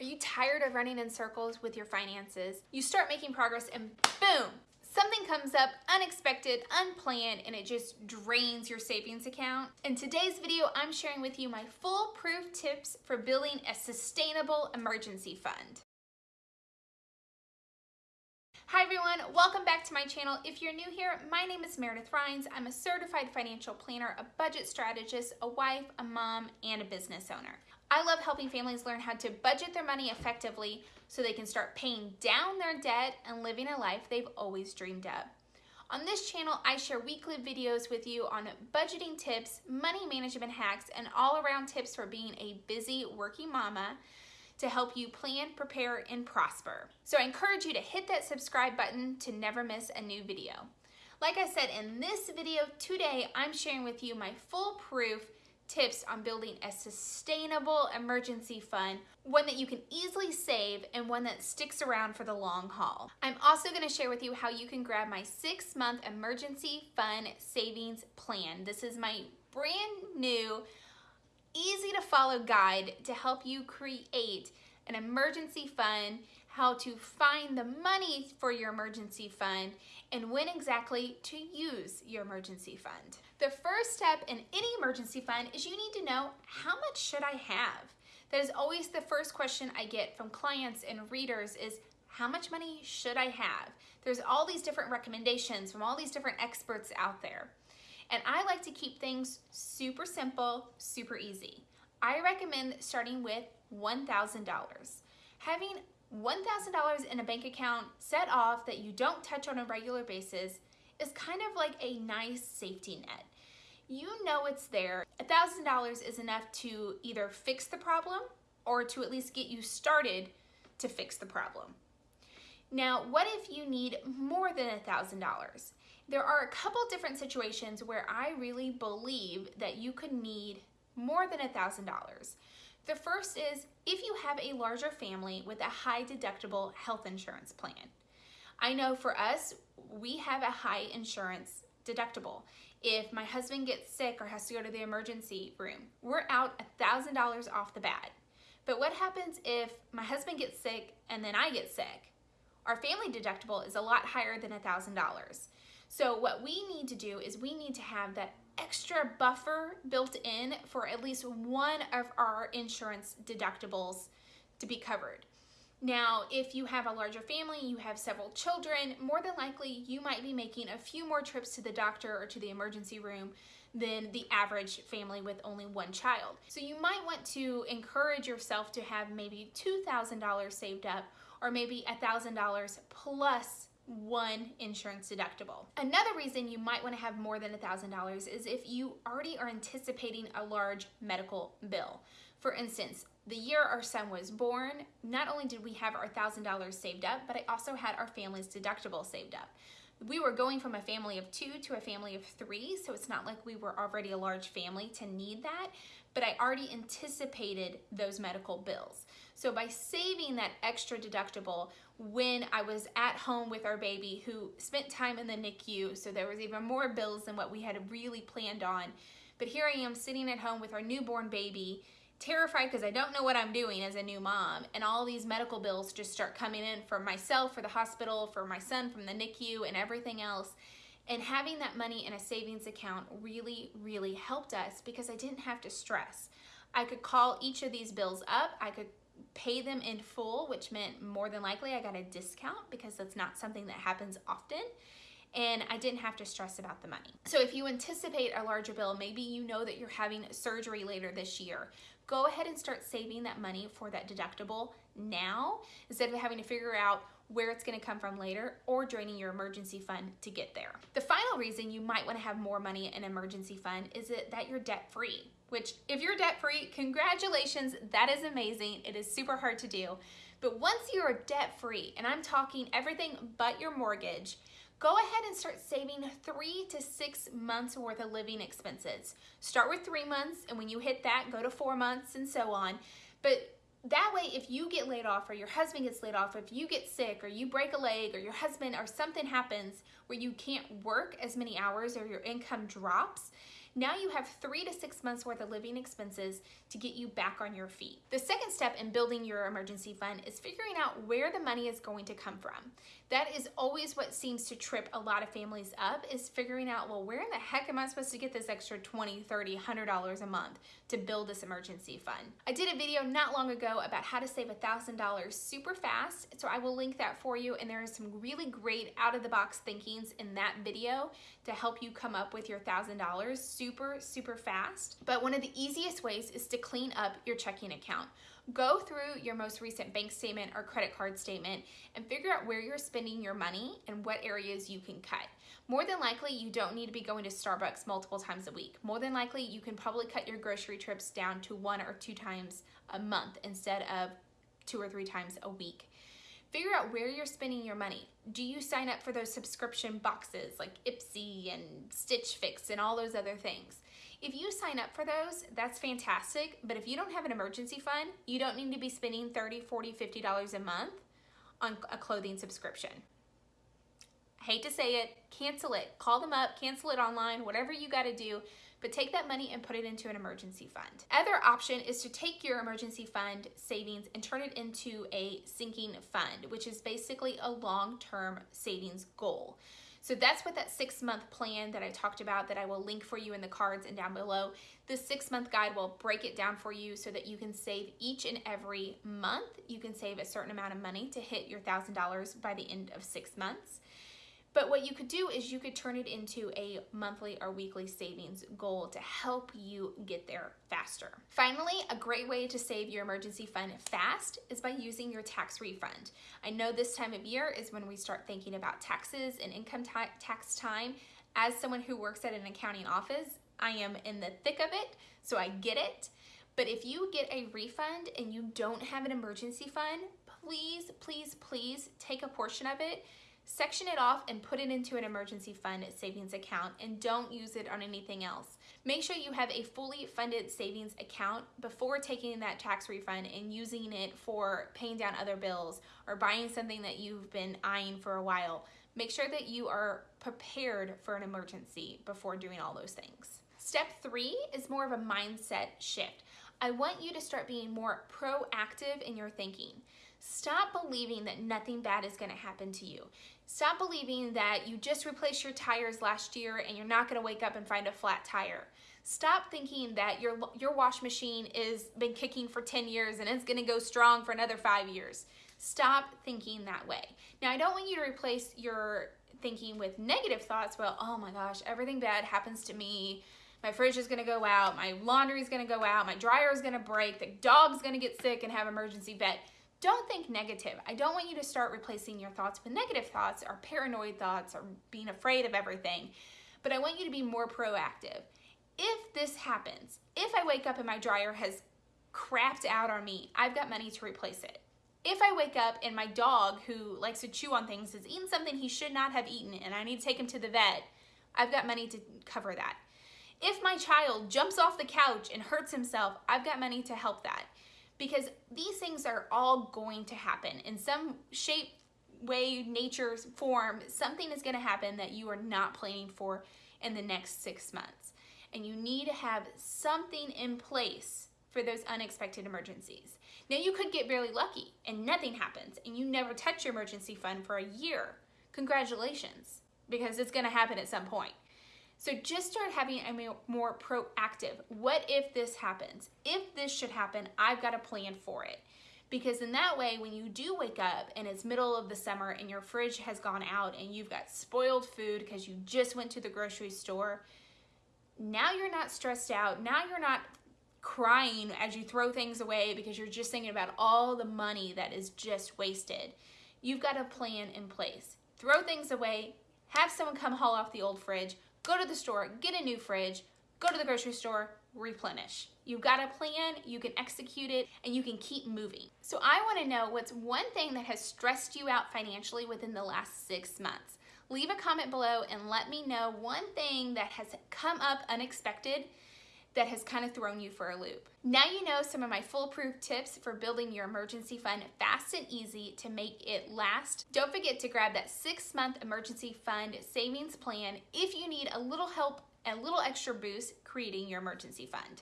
Are you tired of running in circles with your finances? You start making progress and boom, something comes up unexpected, unplanned, and it just drains your savings account. In today's video, I'm sharing with you my foolproof tips for building a sustainable emergency fund. Hi everyone, welcome back to my channel. If you're new here, my name is Meredith Rhines. I'm a certified financial planner, a budget strategist, a wife, a mom, and a business owner. I love helping families learn how to budget their money effectively so they can start paying down their debt and living a life they've always dreamed of. On this channel, I share weekly videos with you on budgeting tips, money management hacks, and all around tips for being a busy working mama to help you plan, prepare, and prosper. So I encourage you to hit that subscribe button to never miss a new video. Like I said, in this video today, I'm sharing with you my foolproof tips on building a sustainable emergency fund, one that you can easily save and one that sticks around for the long haul. I'm also gonna share with you how you can grab my six month emergency fund savings plan. This is my brand new easy to follow guide to help you create an emergency fund, how to find the money for your emergency fund, and when exactly to use your emergency fund. The first step in any emergency fund is you need to know how much should I have? That is always the first question I get from clients and readers is how much money should I have? There's all these different recommendations from all these different experts out there. And I like to keep things super simple, super easy. I recommend starting with $1,000. Having $1,000 in a bank account set off that you don't touch on a regular basis is kind of like a nice safety net. You know it's there. $1,000 is enough to either fix the problem or to at least get you started to fix the problem. Now, what if you need more than $1,000? There are a couple different situations where I really believe that you could need more than $1,000. The first is if you have a larger family with a high deductible health insurance plan. I know for us, we have a high insurance deductible. If my husband gets sick or has to go to the emergency room, we're out $1,000 off the bat. But what happens if my husband gets sick and then I get sick? Our family deductible is a lot higher than $1,000. So what we need to do is we need to have that extra buffer built in for at least one of our insurance deductibles to be covered. Now, if you have a larger family, you have several children, more than likely you might be making a few more trips to the doctor or to the emergency room than the average family with only one child. So you might want to encourage yourself to have maybe $2,000 saved up or maybe $1,000 plus one insurance deductible. Another reason you might want to have more than $1,000 is if you already are anticipating a large medical bill. For instance, the year our son was born, not only did we have our $1,000 saved up, but I also had our family's deductible saved up. We were going from a family of two to a family of three, so it's not like we were already a large family to need that, but I already anticipated those medical bills. So by saving that extra deductible when I was at home with our baby who spent time in the NICU, so there was even more bills than what we had really planned on. But here I am sitting at home with our newborn baby, terrified because I don't know what I'm doing as a new mom, and all these medical bills just start coming in for myself, for the hospital, for my son from the NICU, and everything else. And having that money in a savings account really, really helped us because I didn't have to stress. I could call each of these bills up. I could pay them in full, which meant more than likely I got a discount because that's not something that happens often. And I didn't have to stress about the money. So if you anticipate a larger bill, maybe you know that you're having surgery later this year, go ahead and start saving that money for that deductible now instead of having to figure out where it's gonna come from later or draining your emergency fund to get there. The final reason you might wanna have more money in emergency fund is that you're debt free which if you're debt free, congratulations, that is amazing. It is super hard to do. But once you're debt free, and I'm talking everything but your mortgage, go ahead and start saving three to six months worth of living expenses. Start with three months, and when you hit that, go to four months and so on. But that way, if you get laid off or your husband gets laid off, if you get sick or you break a leg or your husband or something happens where you can't work as many hours or your income drops, Now you have three to six months worth of living expenses to get you back on your feet. The second step in building your emergency fund is figuring out where the money is going to come from. That is always what seems to trip a lot of families up is figuring out, well, where in the heck am I supposed to get this extra 20, 30, $100 a month to build this emergency fund? I did a video not long ago about how to save $1,000 super fast, so I will link that for you, and there are some really great out-of-the-box thinkings in that video to help you come up with your $1,000 super, super super fast. But one of the easiest ways is to clean up your checking account. Go through your most recent bank statement or credit card statement and figure out where you're spending your money and what areas you can cut. More than likely, you don't need to be going to Starbucks multiple times a week. More than likely, you can probably cut your grocery trips down to one or two times a month instead of two or three times a week. Figure out where you're spending your money. Do you sign up for those subscription boxes like Ipsy and Stitch Fix and all those other things? If you sign up for those, that's fantastic. But if you don't have an emergency fund, you don't need to be spending 30, 40, $50 a month on a clothing subscription. hate to say it, cancel it. Call them up, cancel it online, whatever you got to do but take that money and put it into an emergency fund. Other option is to take your emergency fund savings and turn it into a sinking fund, which is basically a long-term savings goal. So that's what that six month plan that I talked about that I will link for you in the cards and down below. The six month guide will break it down for you so that you can save each and every month. You can save a certain amount of money to hit your $1,000 by the end of six months. But what you could do is you could turn it into a monthly or weekly savings goal to help you get there faster. Finally, a great way to save your emergency fund fast is by using your tax refund. I know this time of year is when we start thinking about taxes and income ta tax time. As someone who works at an accounting office, I am in the thick of it, so I get it. But if you get a refund and you don't have an emergency fund, please, please, please take a portion of it Section it off and put it into an emergency fund savings account and don't use it on anything else. Make sure you have a fully funded savings account before taking that tax refund and using it for paying down other bills or buying something that you've been eyeing for a while. Make sure that you are prepared for an emergency before doing all those things. Step three is more of a mindset shift. I want you to start being more proactive in your thinking. Stop believing that nothing bad is going to happen to you. Stop believing that you just replaced your tires last year and you're not going to wake up and find a flat tire. Stop thinking that your your wash machine is been kicking for 10 years and it's going to go strong for another 5 years. Stop thinking that way. Now, I don't want you to replace your thinking with negative thoughts, well, oh my gosh, everything bad happens to me. My fridge is gonna go out, my laundry is gonna go out, my dryer is gonna break, the dog's gonna get sick and have emergency vet. Don't think negative. I don't want you to start replacing your thoughts with negative thoughts or paranoid thoughts or being afraid of everything. But I want you to be more proactive. If this happens, if I wake up and my dryer has crapped out on me, I've got money to replace it. If I wake up and my dog, who likes to chew on things, has eaten something he should not have eaten and I need to take him to the vet, I've got money to cover that. If my child jumps off the couch and hurts himself, I've got money to help that because these things are all going to happen in some shape, way, nature, form. Something is going to happen that you are not planning for in the next six months. And you need to have something in place for those unexpected emergencies. Now, you could get really lucky and nothing happens and you never touch your emergency fund for a year. Congratulations, because it's going to happen at some point. So just start having a more proactive. What if this happens? If this should happen, I've got a plan for it. Because in that way, when you do wake up and it's middle of the summer and your fridge has gone out and you've got spoiled food because you just went to the grocery store, now you're not stressed out. Now you're not crying as you throw things away because you're just thinking about all the money that is just wasted. You've got a plan in place. Throw things away, have someone come haul off the old fridge, go to the store, get a new fridge, go to the grocery store, replenish. You've got a plan, you can execute it, and you can keep moving. So I wanna know what's one thing that has stressed you out financially within the last six months. Leave a comment below and let me know one thing that has come up unexpected that has kind of thrown you for a loop. Now you know some of my foolproof tips for building your emergency fund fast and easy to make it last. Don't forget to grab that six month emergency fund savings plan if you need a little help and a little extra boost creating your emergency fund.